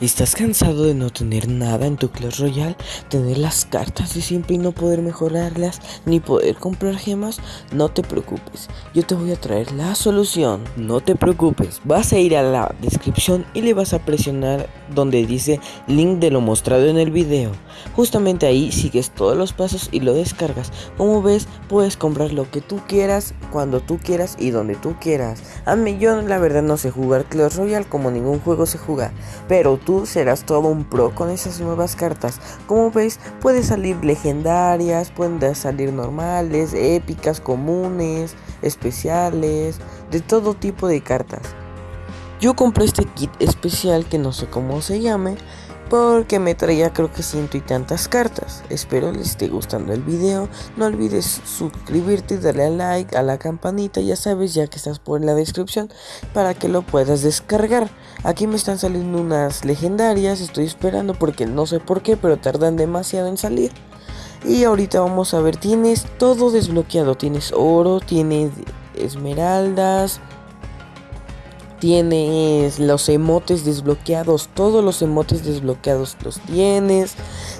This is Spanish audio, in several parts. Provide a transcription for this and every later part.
¿Estás cansado de no tener nada en tu Clash Royale? ¿Tener las cartas de siempre y no poder mejorarlas? ¿Ni poder comprar gemas? No te preocupes, yo te voy a traer la solución. No te preocupes, vas a ir a la descripción y le vas a presionar donde dice link de lo mostrado en el video. Justamente ahí sigues todos los pasos y lo descargas. Como ves, puedes comprar lo que tú quieras, cuando tú quieras y donde tú quieras. A mí yo la verdad no sé jugar Clash Royale como ningún juego se juega, pero tú serás todo un pro con esas nuevas cartas. Como ves, pueden salir legendarias, pueden salir normales, épicas, comunes, especiales, de todo tipo de cartas. Yo compré este kit especial que no sé cómo se llame, porque me traía creo que ciento y tantas cartas. Espero les esté gustando el video. No olvides suscribirte darle a like, a la campanita, ya sabes, ya que estás por la descripción, para que lo puedas descargar. Aquí me están saliendo unas legendarias, estoy esperando porque no sé por qué, pero tardan demasiado en salir. Y ahorita vamos a ver, tienes todo desbloqueado, tienes oro, tienes esmeraldas, Tienes los emotes desbloqueados, todos los emotes desbloqueados los tienes.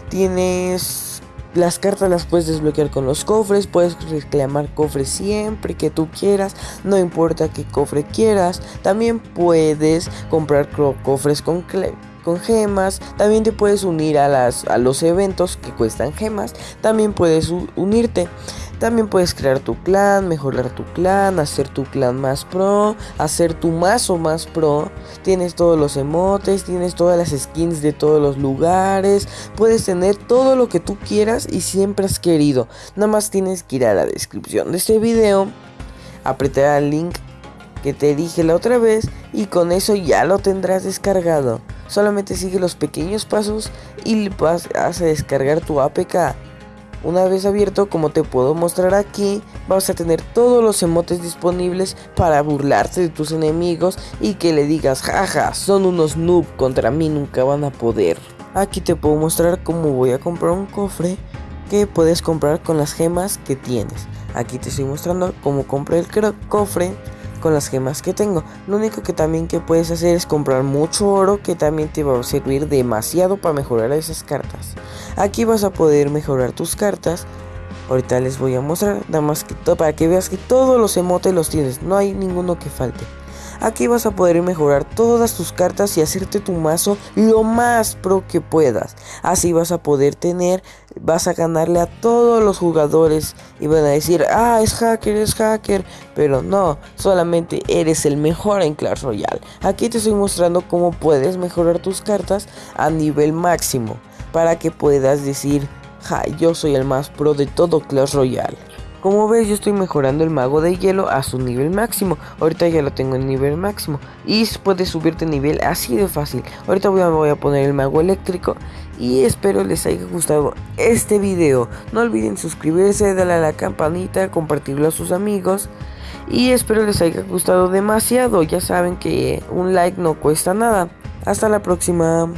Tienes las cartas las puedes desbloquear con los cofres, puedes reclamar cofres siempre que tú quieras, no importa qué cofre quieras. También puedes comprar cofres con con gemas, también te puedes unir a, las, a los eventos que cuestan gemas, también puedes unirte. También puedes crear tu clan, mejorar tu clan, hacer tu clan más pro, hacer tu mazo más pro. Tienes todos los emotes, tienes todas las skins de todos los lugares. Puedes tener todo lo que tú quieras y siempre has querido. Nada más tienes que ir a la descripción de este video, apretar el link que te dije la otra vez y con eso ya lo tendrás descargado. Solamente sigue los pequeños pasos y vas a descargar tu APK. Una vez abierto, como te puedo mostrar aquí, vas a tener todos los emotes disponibles para burlarte de tus enemigos y que le digas, jaja, son unos noob, contra mí nunca van a poder. Aquí te puedo mostrar cómo voy a comprar un cofre que puedes comprar con las gemas que tienes. Aquí te estoy mostrando cómo compré el cofre con las gemas que tengo. Lo único que también que puedes hacer es comprar mucho oro que también te va a servir demasiado para mejorar esas cartas. Aquí vas a poder mejorar tus cartas. Ahorita les voy a mostrar, nada más que para que veas que todos los emotes los tienes, no hay ninguno que falte. Aquí vas a poder mejorar todas tus cartas y hacerte tu mazo lo más pro que puedas. Así vas a poder tener, vas a ganarle a todos los jugadores y van a decir, ah, es hacker, es hacker. Pero no, solamente eres el mejor en Clash Royale. Aquí te estoy mostrando cómo puedes mejorar tus cartas a nivel máximo. Para que puedas decir, ja, yo soy el más pro de todo Clash Royale. Como ves yo estoy mejorando el mago de hielo a su nivel máximo. Ahorita ya lo tengo en nivel máximo. Y puedes subirte nivel así de fácil. Ahorita voy voy a poner el mago eléctrico. Y espero les haya gustado este video. No olviden suscribirse, darle a la campanita, compartirlo a sus amigos. Y espero les haya gustado demasiado. Ya saben que un like no cuesta nada. Hasta la próxima.